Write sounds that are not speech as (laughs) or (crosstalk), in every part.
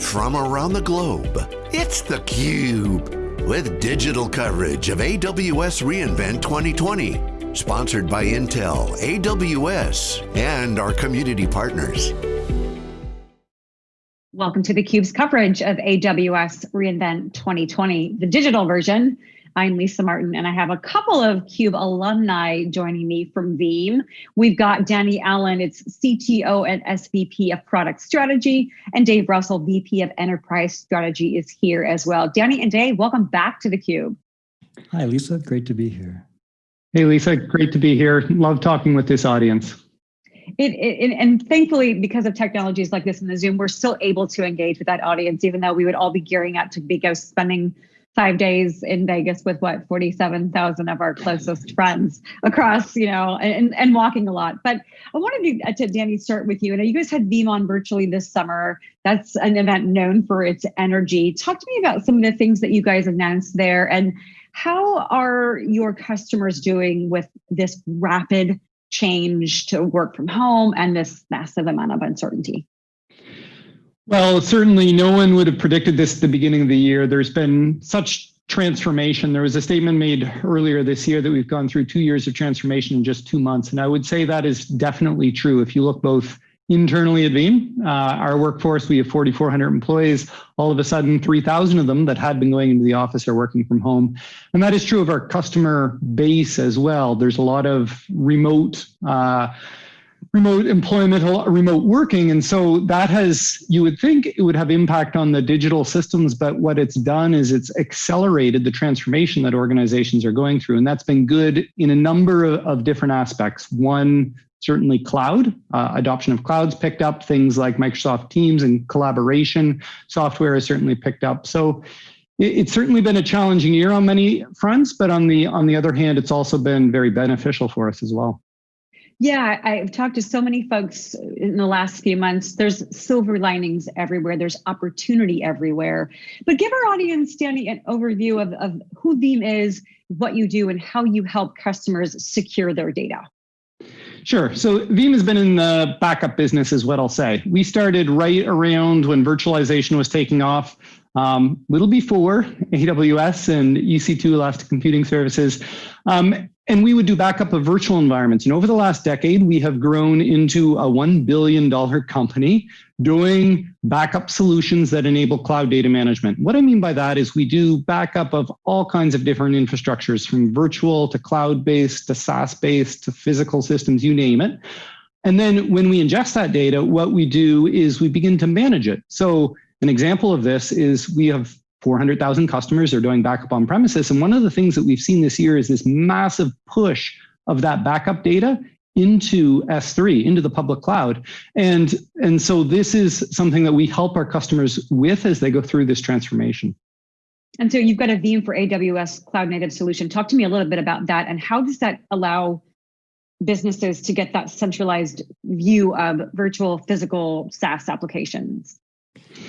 from around the globe. It's theCUBE, with digital coverage of AWS reInvent 2020. Sponsored by Intel, AWS, and our community partners. Welcome to theCUBE's coverage of AWS reInvent 2020, the digital version. I'm Lisa Martin, and I have a couple of CUBE alumni joining me from Veeam. We've got Danny Allen, it's CTO and SVP of Product Strategy, and Dave Russell, VP of Enterprise Strategy is here as well. Danny and Dave, welcome back to theCUBE. Hi, Lisa, great to be here. Hey, Lisa, great to be here. Love talking with this audience. It, it, and thankfully, because of technologies like this in the Zoom, we're still able to engage with that audience, even though we would all be gearing up to be go spending five days in Vegas with what 47,000 of our closest friends across, you know, and, and walking a lot. But I wanted to, uh, to Danny start with you. And you guys had VeeamON virtually this summer. That's an event known for its energy. Talk to me about some of the things that you guys announced there and how are your customers doing with this rapid change to work from home and this massive amount of uncertainty? Well, certainly no one would have predicted this at the beginning of the year. There's been such transformation. There was a statement made earlier this year that we've gone through two years of transformation in just two months. And I would say that is definitely true. If you look both internally at Veeam, uh, our workforce, we have 4,400 employees. All of a sudden, 3,000 of them that had been going into the office are working from home. And that is true of our customer base as well. There's a lot of remote uh, remote employment, remote working. And so that has, you would think it would have impact on the digital systems, but what it's done is it's accelerated the transformation that organizations are going through. And that's been good in a number of, of different aspects. One, certainly cloud, uh, adoption of clouds picked up, things like Microsoft Teams and collaboration software has certainly picked up. So it's certainly been a challenging year on many fronts, but on the on the other hand, it's also been very beneficial for us as well. Yeah, I've talked to so many folks in the last few months. There's silver linings everywhere. There's opportunity everywhere. But give our audience, Danny, an overview of, of who Veeam is, what you do, and how you help customers secure their data. Sure. So Veeam has been in the backup business is what I'll say. We started right around when virtualization was taking off, um, little before AWS and EC2 Elastic Computing Services. Um, and we would do backup of virtual environments. And over the last decade, we have grown into a $1 billion company doing backup solutions that enable cloud data management. What I mean by that is we do backup of all kinds of different infrastructures from virtual to cloud-based to SaaS-based to physical systems, you name it. And then when we ingest that data, what we do is we begin to manage it. So an example of this is we have 400,000 customers are doing backup on premises. And one of the things that we've seen this year is this massive push of that backup data into S3, into the public cloud. And, and so this is something that we help our customers with as they go through this transformation. And so you've got a Veeam for AWS cloud native solution. Talk to me a little bit about that and how does that allow businesses to get that centralized view of virtual physical SaaS applications?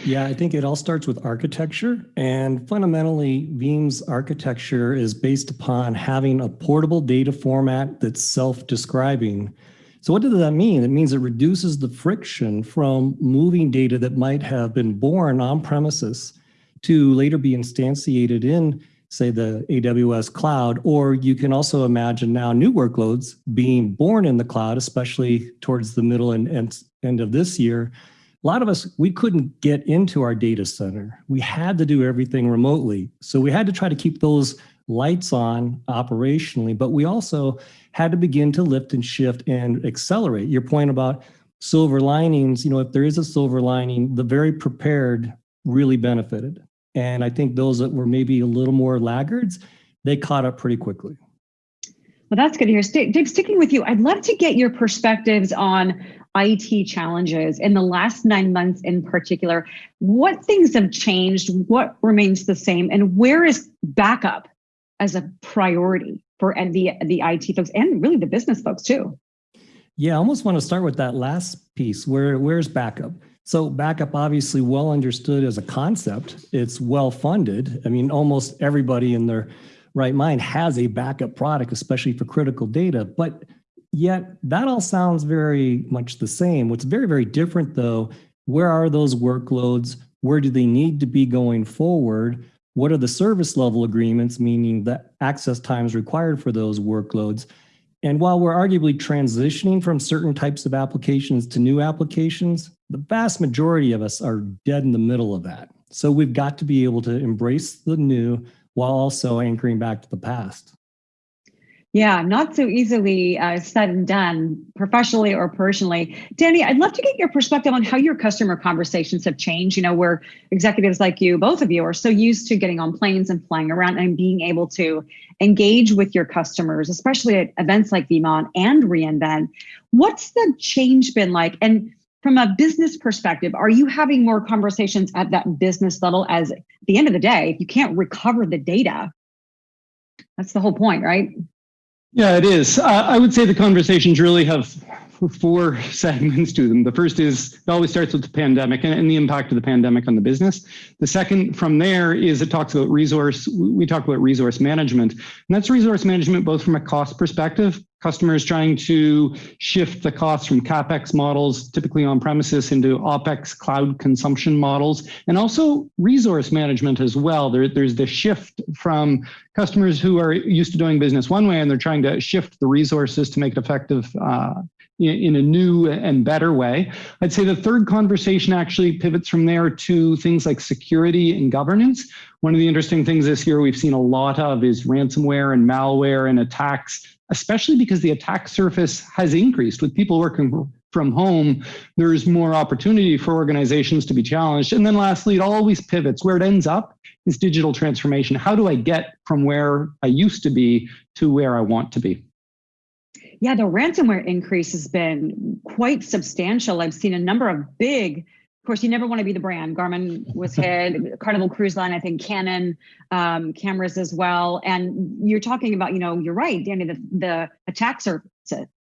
Yeah, I think it all starts with architecture. And fundamentally, Veeam's architecture is based upon having a portable data format that's self-describing. So what does that mean? It means it reduces the friction from moving data that might have been born on premises to later be instantiated in, say, the AWS cloud, or you can also imagine now new workloads being born in the cloud, especially towards the middle and end of this year, a lot of us, we couldn't get into our data center. We had to do everything remotely. So we had to try to keep those lights on operationally, but we also had to begin to lift and shift and accelerate. Your point about silver linings, you know, if there is a silver lining, the very prepared really benefited. And I think those that were maybe a little more laggards, they caught up pretty quickly. Well, that's good to hear. Dave, sticking with you, I'd love to get your perspectives on IT challenges in the last nine months in particular. What things have changed? What remains the same? And where is backup as a priority for the, the IT folks and really the business folks too? Yeah, I almost want to start with that last piece. Where Where's backup? So backup obviously well understood as a concept. It's well funded. I mean, almost everybody in their right mind has a backup product, especially for critical data. But Yet that all sounds very much the same. What's very, very different though, where are those workloads where do they need to be going forward? What are the service level agreements, meaning the access times required for those workloads? And while we're arguably transitioning from certain types of applications to new applications, the vast majority of us are dead in the middle of that. So we've got to be able to embrace the new while also anchoring back to the past. Yeah, not so easily uh, said and done, professionally or personally. Danny, I'd love to get your perspective on how your customer conversations have changed. You know, where executives like you, both of you, are so used to getting on planes and flying around and being able to engage with your customers, especially at events like VeeamON and reInvent. What's the change been like? And from a business perspective, are you having more conversations at that business level? As at the end of the day, if you can't recover the data, that's the whole point, right? Yeah, it is. Uh, I would say the conversations really have four (laughs) segments to them. The first is it always starts with the pandemic and, and, the impact of the pandemic on the business. The second from there is it talks about resource, we talk about resource management. And that's resource management both from a cost perspective, customers trying to shift the costs from CapEx models, typically on premises, into OpEx cloud consumption models, and also resource management as well. There, there's the shift from customers who are used to doing business one way and they're trying to shift the resources to make it effective uh, in a new and better way. I'd say the third conversation actually pivots from there to things like security and governance. One of the interesting things this year we've seen a lot of is ransomware and malware and attacks, especially because the attack surface has increased with people working from home, there's more opportunity for organizations to be challenged. And then lastly, it always pivots. Where it ends up is digital transformation. How do I get from where I used to be to where I want to be? Yeah, the ransomware increase has been quite substantial. I've seen a number of big, of course, you never want to be the brand. Garmin was hit, Carnival Cruise Line, I think Canon um, cameras as well. And you're talking about, you know, you're right, Danny, the, the attack surface,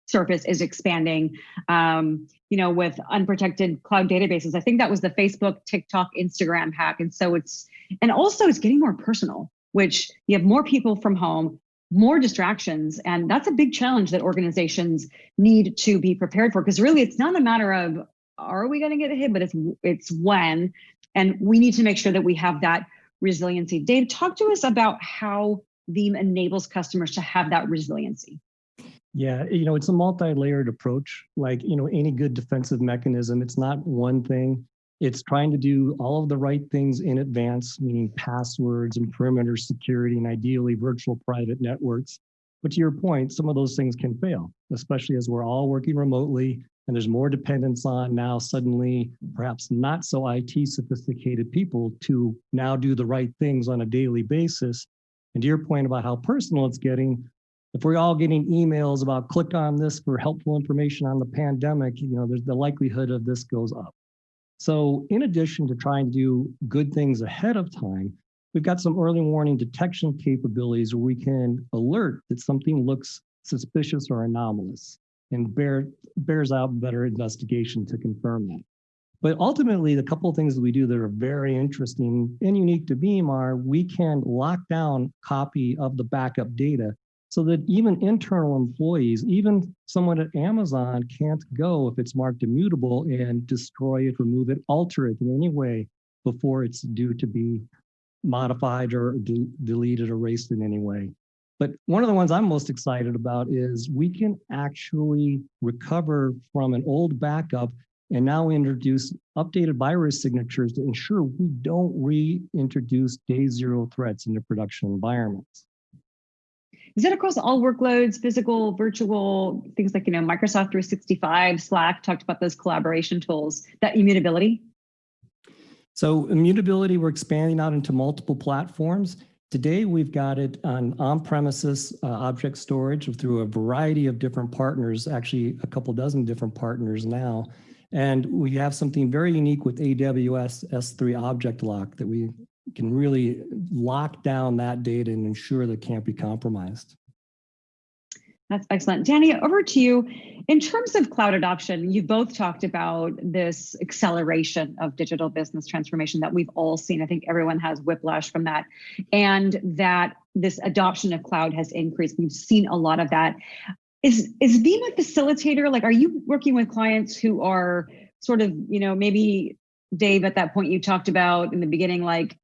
surface is expanding, um, you know, with unprotected cloud databases. I think that was the Facebook, TikTok, Instagram hack. And so it's, and also it's getting more personal, which you have more people from home, more distractions. And that's a big challenge that organizations need to be prepared for. Because really, it's not a matter of are we going to get hit, but it's it's when. And we need to make sure that we have that resiliency. Dave, talk to us about how Veeam enables customers to have that resiliency. Yeah, you know, it's a multi-layered approach. Like, you know, any good defensive mechanism, it's not one thing. It's trying to do all of the right things in advance, meaning passwords and perimeter security and ideally virtual private networks. But to your point, some of those things can fail, especially as we're all working remotely and there's more dependence on now suddenly perhaps not so IT sophisticated people to now do the right things on a daily basis. And to your point about how personal it's getting, if we're all getting emails about click on this for helpful information on the pandemic, you know, there's the likelihood of this goes up. So in addition to trying to do good things ahead of time, we've got some early warning detection capabilities where we can alert that something looks suspicious or anomalous and bear, bears out better investigation to confirm that. But ultimately, the couple of things that we do that are very interesting and unique to Veeam are we can lock down copy of the backup data so that even internal employees, even someone at Amazon can't go if it's marked immutable and destroy it, remove it, alter it in any way before it's due to be modified or de deleted, erased in any way. But one of the ones I'm most excited about is we can actually recover from an old backup and now introduce updated virus signatures to ensure we don't reintroduce day zero threats into production environments. Is that across all workloads, physical, virtual, things like, you know, Microsoft 365, Slack talked about those collaboration tools, that immutability? So immutability, we're expanding out into multiple platforms. Today, we've got it on on-premises uh, object storage through a variety of different partners, actually a couple dozen different partners now. And we have something very unique with AWS S3 Object Lock that we can really lock down that data and ensure that it can't be compromised. That's excellent. Danny, over to you. In terms of cloud adoption, you both talked about this acceleration of digital business transformation that we've all seen. I think everyone has whiplash from that. And that this adoption of cloud has increased. We've seen a lot of that. Is, is Veeam a facilitator? Like, are you working with clients who are sort of, you know, maybe Dave, at that point you talked about in the beginning, like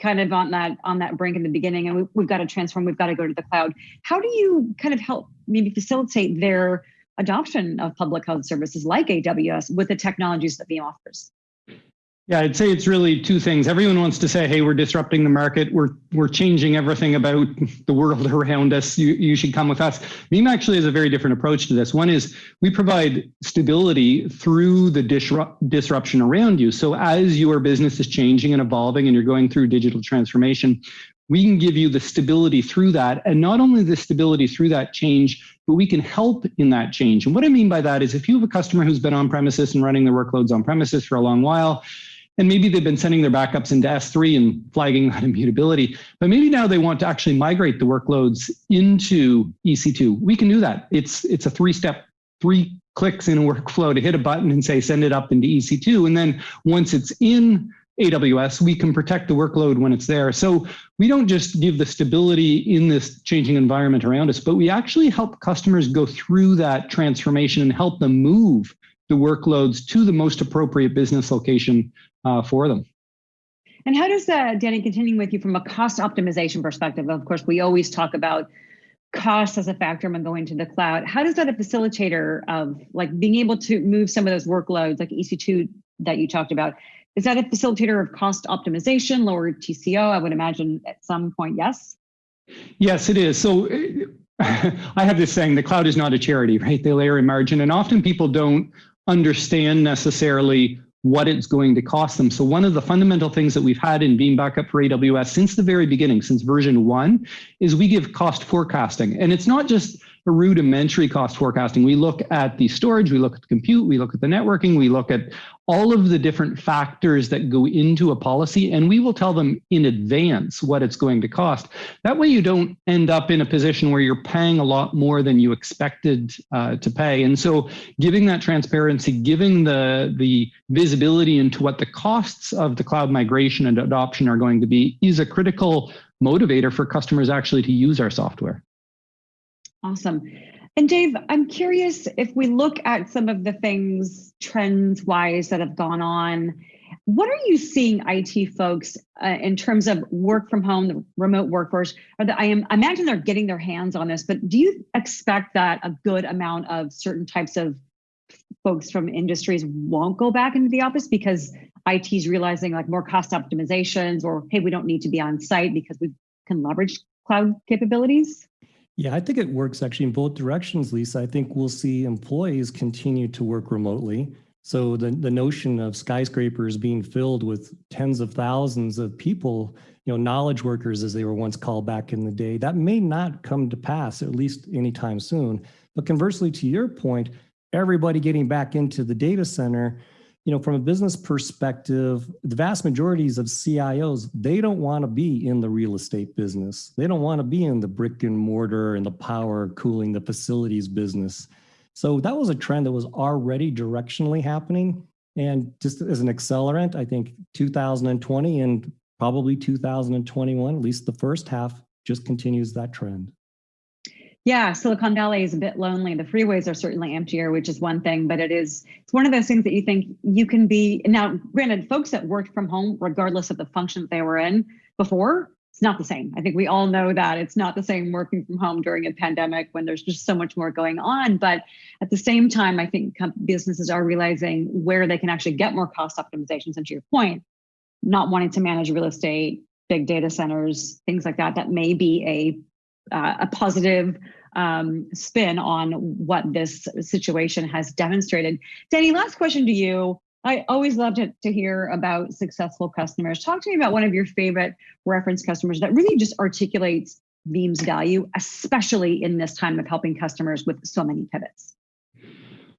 kind of on that on that brink in the beginning, and we, we've got to transform. We've got to go to the cloud. How do you kind of help maybe facilitate their adoption of public health services like AWS with the technologies that Veeam offers? Yeah, I'd say it's really two things. Everyone wants to say, hey, we're disrupting the market. We're, we're changing everything about the world (laughs) around us. You, you should come with us. Veeam actually has a very different approach to this. One is we provide stability through the disrupt, disruption around you. So as your business is changing and evolving and you're going through digital transformation, we can give you the stability through that. And not only the stability through that change, but we can help in that change. And what I mean by that is if you have a customer who's been on premises and running their workloads on premises for a long while, and maybe they've been sending their backups into S3 and flagging (laughs) that immutability, but maybe now they want to actually migrate the workloads into EC2. We can do that. It's, it's a three-step, three clicks in a (laughs) workflow to hit a button and say, send it up into EC2. And then once it's in AWS, we can protect the workload when it's there. So we don't just give the stability in this changing environment around us, but we actually help customers go through that transformation and help them move the workloads to the most appropriate business location uh, for them. And how does that, Danny, continuing with you from a cost optimization perspective? Of course, we always talk about cost as a factor when going to the cloud. How does that a facilitator of like being able to move some of those workloads like EC2 that you talked about, is that a facilitator of cost optimization, lower TCO? I would imagine at some point, yes. Yes, it is. So (laughs) I have this saying, the cloud is not a charity, right? They layer in margin and often people don't understand necessarily what it's going to cost them. So one of the fundamental things that we've had in Veeam Backup for AWS since the very beginning, since version one, is we give cost forecasting. And it's not just rudimentary cost forecasting. We look at the storage, we look at the compute, we look at the networking, we look at all of the different factors that go into a policy, and we will tell them in advance what it's going to cost. That way you don't end up in a position where you're paying a lot more than you expected uh, to pay. And so giving that transparency, giving the, the visibility into what the costs of the cloud migration and adoption are going to be is a critical motivator for customers actually to use our software. Awesome. And Dave, I'm curious if we look at some of the things trends wise that have gone on, what are you seeing IT folks uh, in terms of work from home, the remote workforce? Or the, I am I imagine they're getting their hands on this, but do you expect that a good amount of certain types of folks from industries won't go back into the office because IT is realizing like more cost optimizations or hey, we don't need to be on site because we can leverage cloud capabilities? Yeah, I think it works actually in both directions, Lisa. I think we'll see employees continue to work remotely. So the, the notion of skyscrapers being filled with tens of thousands of people, you know, knowledge workers as they were once called back in the day, that may not come to pass, at least anytime soon. But conversely, to your point, everybody getting back into the data center, you know, from a business perspective, the vast majorities of CIOs, they don't want to be in the real estate business. They don't want to be in the brick and mortar and the power cooling, the facilities business. So that was a trend that was already directionally happening. And just as an accelerant, I think 2020 and probably 2021, at least the first half, just continues that trend. Yeah, Silicon Valley is a bit lonely. The freeways are certainly emptier, which is one thing, but it is it's one of those things that you think you can be now. Granted, folks that worked from home, regardless of the function that they were in before, it's not the same. I think we all know that it's not the same working from home during a pandemic when there's just so much more going on. But at the same time, I think businesses are realizing where they can actually get more cost optimizations. And to your point, not wanting to manage real estate, big data centers, things like that, that may be a uh, a positive um, spin on what this situation has demonstrated. Danny, last question to you. I always love to, to hear about successful customers. Talk to me about one of your favorite reference customers that really just articulates Veeam's value, especially in this time of helping customers with so many pivots.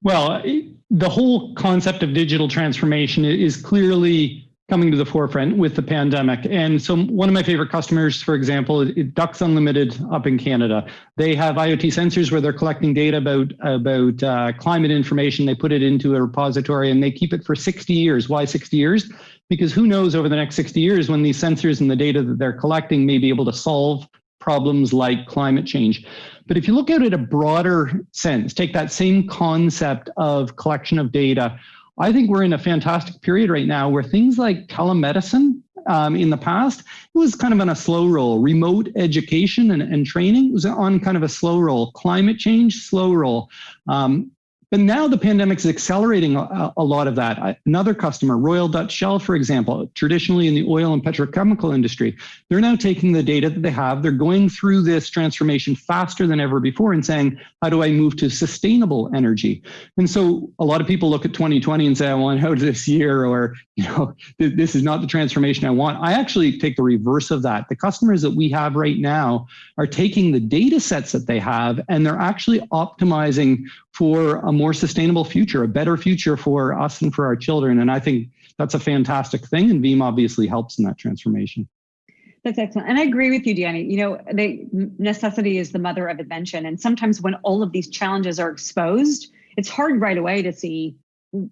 Well, the whole concept of digital transformation is clearly coming to the forefront with the pandemic. And so one of my favorite customers, for example, Ducks Unlimited up in Canada. They have IoT sensors where they're collecting data about, about uh, climate information. They put it into a repository and they keep it for 60 years. Why 60 years? Because who knows over the next 60 years when these sensors and the data that they're collecting may be able to solve problems like climate change. But if you look at it a broader sense, take that same concept of collection of data, I think we're in a fantastic period right now where things like telemedicine um, in the past, it was kind of on a slow roll. Remote education and, and training was on kind of a slow roll. Climate change, slow roll. Um, but now the pandemic is accelerating a, a, lot of that. Another customer, Royal Dutch Shell, for example, traditionally in the oil and petrochemical industry, they're now taking the data that they have, they're going through this transformation faster than ever before and saying, how do I move to sustainable energy? And so a lot of people look at 2020 and say, I want out this year, or, you know, (laughs) this is not the transformation I want. I actually take the reverse of that. The customers that we have right now are taking the data sets that they have and they're actually optimizing for a more sustainable future, a better future for us and for our children. And I think that's a fantastic thing. And Veeam obviously helps in that transformation. That's excellent. And I agree with you, Danny. You know, the necessity is the mother of invention. And sometimes when all of these challenges are exposed, it's hard right away to see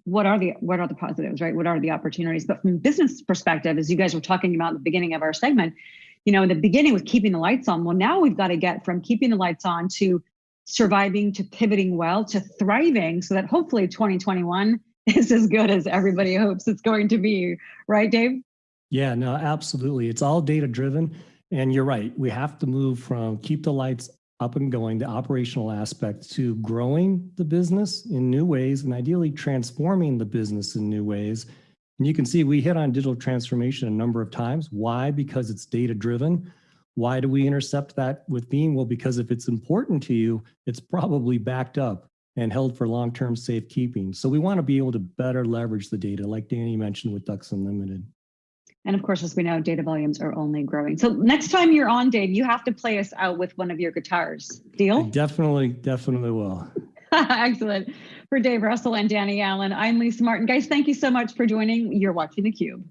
what are the what are the positives, right? What are the opportunities? But from business perspective, as you guys were talking about at the beginning of our segment, you know, in the beginning was keeping the lights on. Well, now we've got to get from keeping the lights on to surviving to pivoting well to thriving so that hopefully 2021 (laughs) is as good as everybody hopes it's going to be. Right, Dave? Yeah, no, absolutely. It's all data driven. And you're right. We have to move from keep the lights up and going, the operational aspect, to growing the business in new ways and ideally transforming the business in new ways. And you can see we hit on digital transformation a number of times. Why? Because it's data driven. Why do we intercept that with Veeam? Well, because if it's important to you, it's probably backed up and held for long-term safekeeping. So we want to be able to better leverage the data, like Danny mentioned with Ducks Unlimited. And of course, as we know, data volumes are only growing. So next time you're on, Dave, you have to play us out with one of your guitars. Deal? I definitely, definitely will. (laughs) Excellent. For Dave Russell and Danny Allen, I'm Lisa Martin. Guys, thank you so much for joining. You're watching theCUBE.